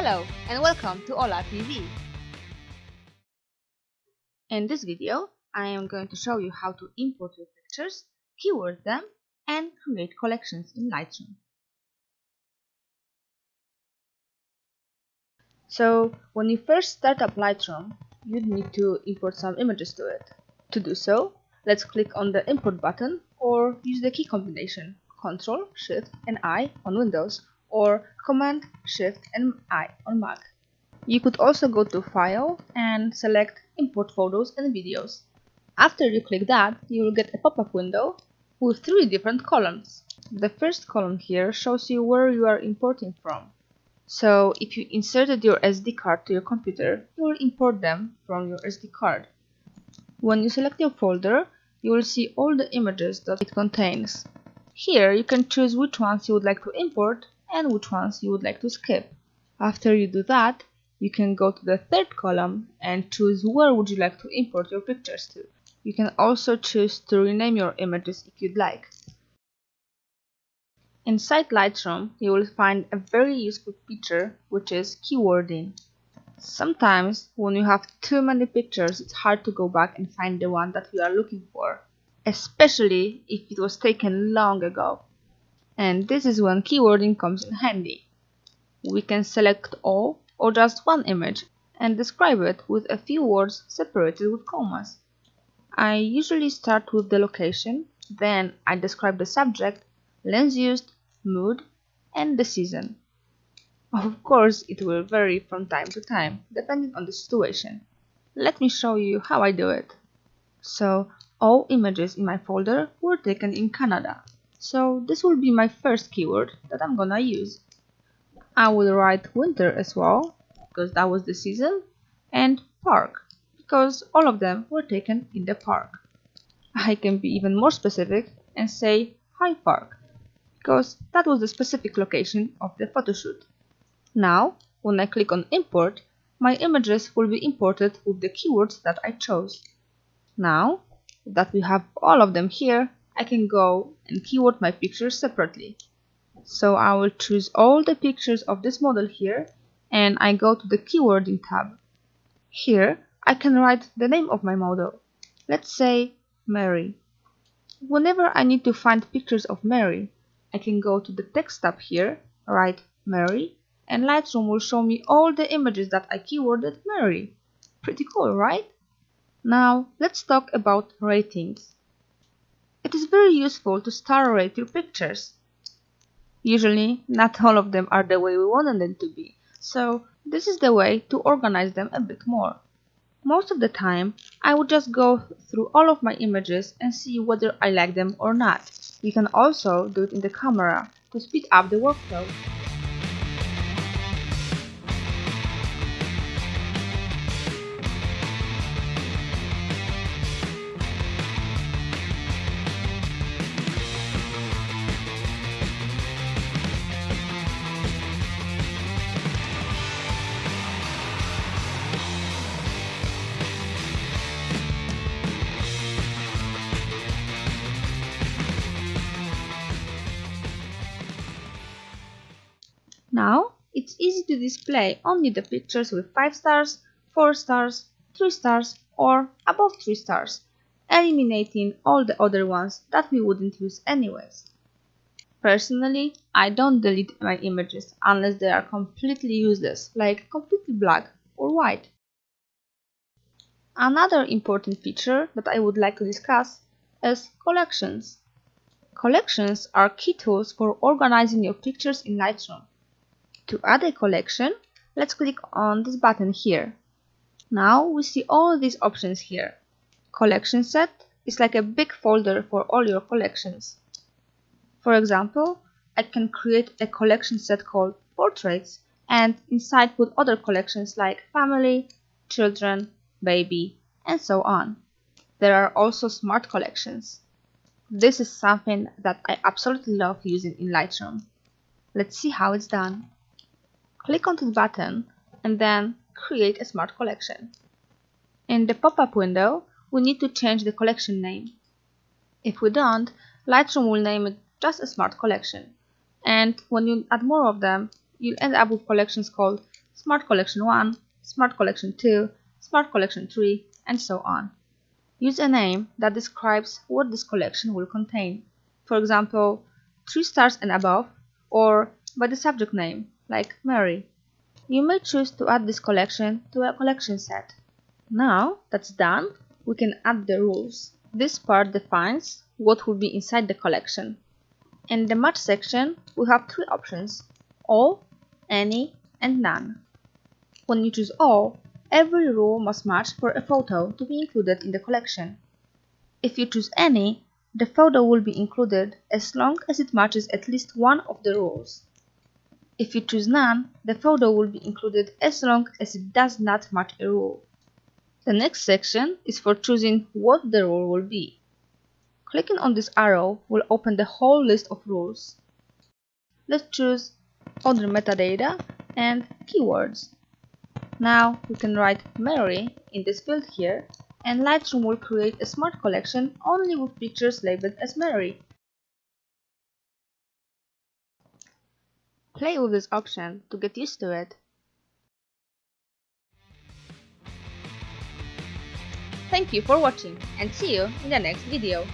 Hello and welcome to Ola TV. In this video, I am going to show you how to import your pictures, keyword them, and create collections in Lightroom. So, when you first start up Lightroom, you need to import some images to it. To do so, let's click on the import button or use the key combination Ctrl, Shift and I on Windows or Command, Shift and I on Mac. You could also go to File and select Import Photos and Videos. After you click that, you will get a pop-up window with three different columns. The first column here shows you where you are importing from. So if you inserted your SD card to your computer, you will import them from your SD card. When you select your folder, you will see all the images that it contains. Here you can choose which ones you would like to import and which ones you would like to skip. After you do that, you can go to the third column and choose where would you like to import your pictures to. You can also choose to rename your images if you'd like. Inside Lightroom, you will find a very useful feature which is keywording. Sometimes when you have too many pictures, it's hard to go back and find the one that we are looking for, especially if it was taken long ago. And this is when keywording comes in handy. We can select all or just one image and describe it with a few words separated with commas. I usually start with the location, then I describe the subject, lens used, mood, and the season. Of course, it will vary from time to time, depending on the situation. Let me show you how I do it. So, all images in my folder were taken in Canada. So this will be my first keyword that I'm gonna use. I will write winter as well, because that was the season, and park, because all of them were taken in the park. I can be even more specific and say High Park, because that was the specific location of the photoshoot. Now, when I click on import, my images will be imported with the keywords that I chose. Now that we have all of them here, I can go and keyword my pictures separately. So I will choose all the pictures of this model here and I go to the keywording tab. Here I can write the name of my model. Let's say Mary. Whenever I need to find pictures of Mary, I can go to the text tab here, write Mary, and Lightroom will show me all the images that I keyworded Mary. Pretty cool, right? Now let's talk about ratings. It is very useful to star rate your pictures. Usually, not all of them are the way we wanted them to be, so this is the way to organize them a bit more. Most of the time, I would just go through all of my images and see whether I like them or not. You can also do it in the camera to speed up the workflow. Now, it's easy to display only the pictures with 5 stars, 4 stars, 3 stars or above 3 stars, eliminating all the other ones that we wouldn't use anyways. Personally, I don't delete my images unless they are completely useless, like completely black or white. Another important feature that I would like to discuss is collections. Collections are key tools for organizing your pictures in Lightroom. To add a collection, let's click on this button here. Now we see all these options here. Collection set is like a big folder for all your collections. For example, I can create a collection set called portraits and inside put other collections like family, children, baby, and so on. There are also smart collections. This is something that I absolutely love using in Lightroom. Let's see how it's done. Click on this button and then create a smart collection. In the pop-up window, we need to change the collection name. If we don't, Lightroom will name it just a smart collection. And when you add more of them, you'll end up with collections called Smart Collection 1, Smart Collection 2, Smart Collection 3, and so on. Use a name that describes what this collection will contain. For example, 3 stars and above, or by the subject name, like Mary. You may choose to add this collection to a collection set. Now that's done, we can add the rules. This part defines what will be inside the collection. In the match section, we have three options, all, any, and none. When you choose all, every rule must match for a photo to be included in the collection. If you choose any, the photo will be included as long as it matches at least one of the rules. If you choose none, the photo will be included as long as it does not match a rule. The next section is for choosing what the rule will be. Clicking on this arrow will open the whole list of rules. Let's choose other metadata and keywords. Now we can write Mary in this field here and Lightroom will create a smart collection only with pictures labeled as Mary. Play with this option to get used to it. Thank you for watching and see you in the next video.